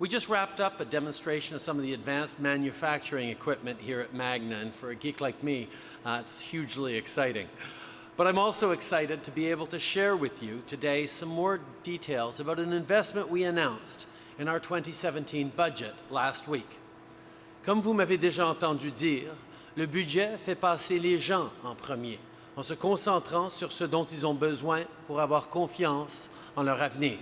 We just wrapped up a demonstration of some of the advanced manufacturing equipment here at Magna, and for a geek like me, uh, it's hugely exciting. But I'm also excited to be able to share with you today some more details about an investment we announced in our 2017 budget last week. Comme vous m'avez déjà entendu dire, le budget fait passer les gens en premier, en se concentrant sur ce dont ils ont besoin pour avoir confiance en leur avenir.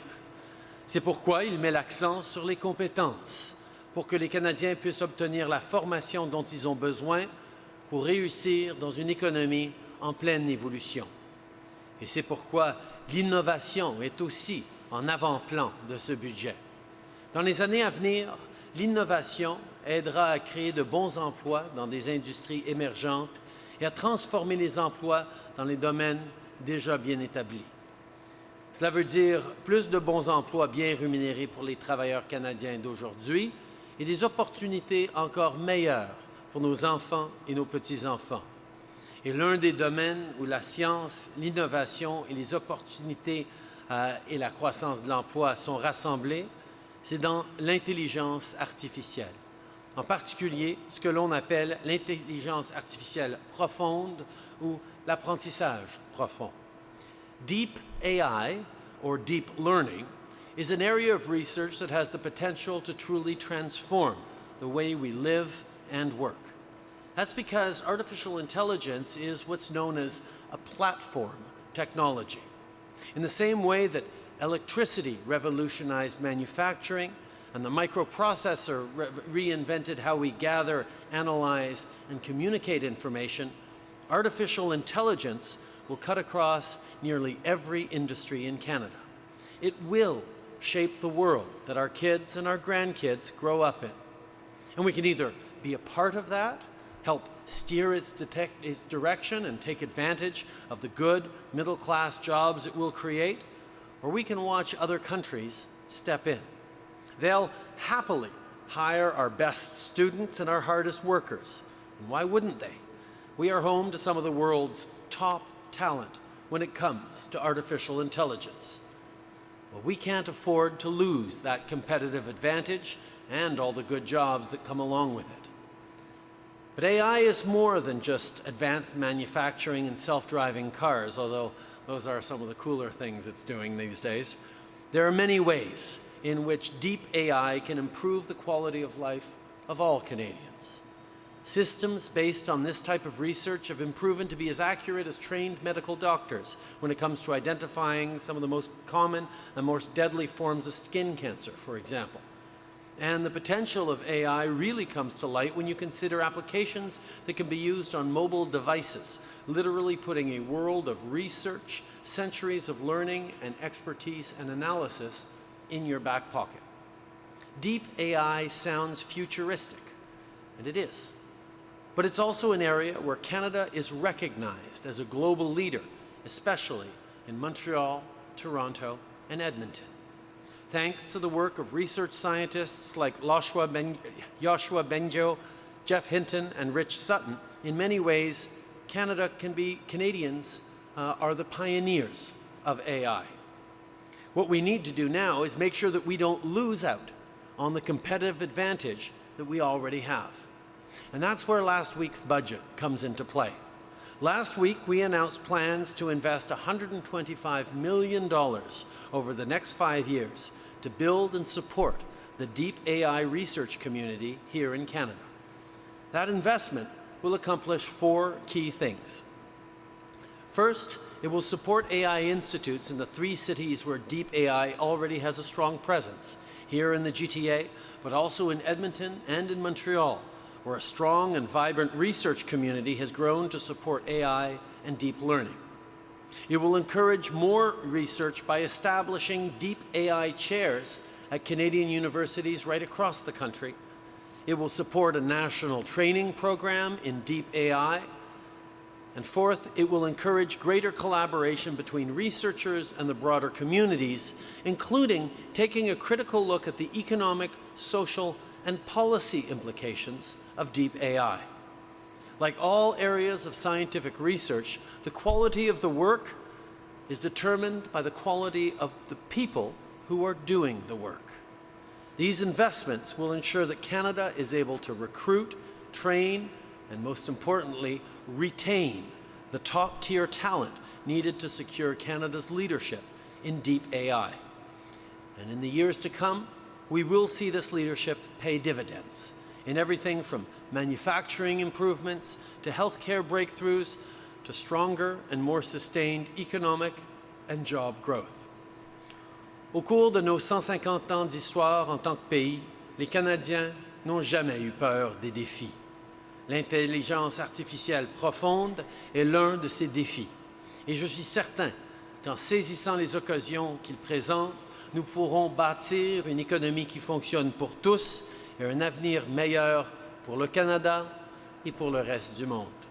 C'est pourquoi il met l'accent sur les compétences, pour que les Canadiens puissent obtenir la formation dont ils ont besoin pour réussir dans une économie en pleine évolution. Et c'est pourquoi l'innovation est aussi en avant-plan de ce budget. Dans les années à venir, l'innovation aidera à créer de bons emplois dans des industries émergentes et à transformer les emplois dans les domaines déjà bien établis. Cela veut dire plus de bons emplois bien rémunérés pour les travailleurs canadiens d'aujourd'hui et des opportunités encore meilleures pour nos enfants et nos petits-enfants. Et l'un des domaines où la science, l'innovation et les opportunités euh, et la croissance de l'emploi sont rassemblés, c'est dans l'intelligence artificielle. En particulier, ce que l'on appelle l'intelligence artificielle profonde ou l'apprentissage profond. Deep AI, or deep learning, is an area of research that has the potential to truly transform the way we live and work. That's because artificial intelligence is what's known as a platform technology. In the same way that electricity revolutionized manufacturing and the microprocessor re reinvented how we gather, analyze, and communicate information, artificial intelligence will cut across nearly every industry in Canada. It will shape the world that our kids and our grandkids grow up in. And we can either be a part of that help steer its, its direction and take advantage of the good middle-class jobs it will create, or we can watch other countries step in. They'll happily hire our best students and our hardest workers. And why wouldn't they? We are home to some of the world's top talent when it comes to artificial intelligence. Well, we can't afford to lose that competitive advantage and all the good jobs that come along with it. But AI is more than just advanced manufacturing and self-driving cars, although those are some of the cooler things it's doing these days. There are many ways in which deep AI can improve the quality of life of all Canadians. Systems based on this type of research have been proven to be as accurate as trained medical doctors when it comes to identifying some of the most common and most deadly forms of skin cancer, for example. And the potential of AI really comes to light when you consider applications that can be used on mobile devices, literally putting a world of research, centuries of learning and expertise and analysis in your back pocket. Deep AI sounds futuristic, and it is. But it's also an area where Canada is recognized as a global leader, especially in Montreal, Toronto, and Edmonton thanks to the work of research scientists like Yoshua, ben Yoshua Bengio, Geoff Hinton, and Rich Sutton, in many ways, Canada can be, Canadians uh, are the pioneers of AI. What we need to do now is make sure that we don't lose out on the competitive advantage that we already have. And that's where last week's budget comes into play. Last week, we announced plans to invest $125 million over the next five years to build and support the deep AI research community here in Canada. That investment will accomplish four key things. First, it will support AI institutes in the three cities where deep AI already has a strong presence, here in the GTA, but also in Edmonton and in Montreal, where a strong and vibrant research community has grown to support AI and deep learning. It will encourage more research by establishing deep AI chairs at Canadian universities right across the country. It will support a national training program in deep AI. And fourth, it will encourage greater collaboration between researchers and the broader communities, including taking a critical look at the economic, social, and policy implications of deep AI. Like all areas of scientific research, the quality of the work is determined by the quality of the people who are doing the work. These investments will ensure that Canada is able to recruit, train, and most importantly, retain the top-tier talent needed to secure Canada's leadership in deep AI. And in the years to come, we will see this leadership pay dividends in everything from manufacturing improvements to healthcare breakthroughs to stronger and more sustained economic and job growth. Au cours de nos 150 ans d'histoire en tant que pays, les Canadiens n'ont jamais eu peur des défis. L'intelligence artificielle profonde est l'un de ces défis. Et je suis certain qu'en saisissant les occasions qu'il présente, nous pourrons bâtir une économie qui fonctionne pour tous et un avenir meilleur pour le Canada et pour le reste du monde.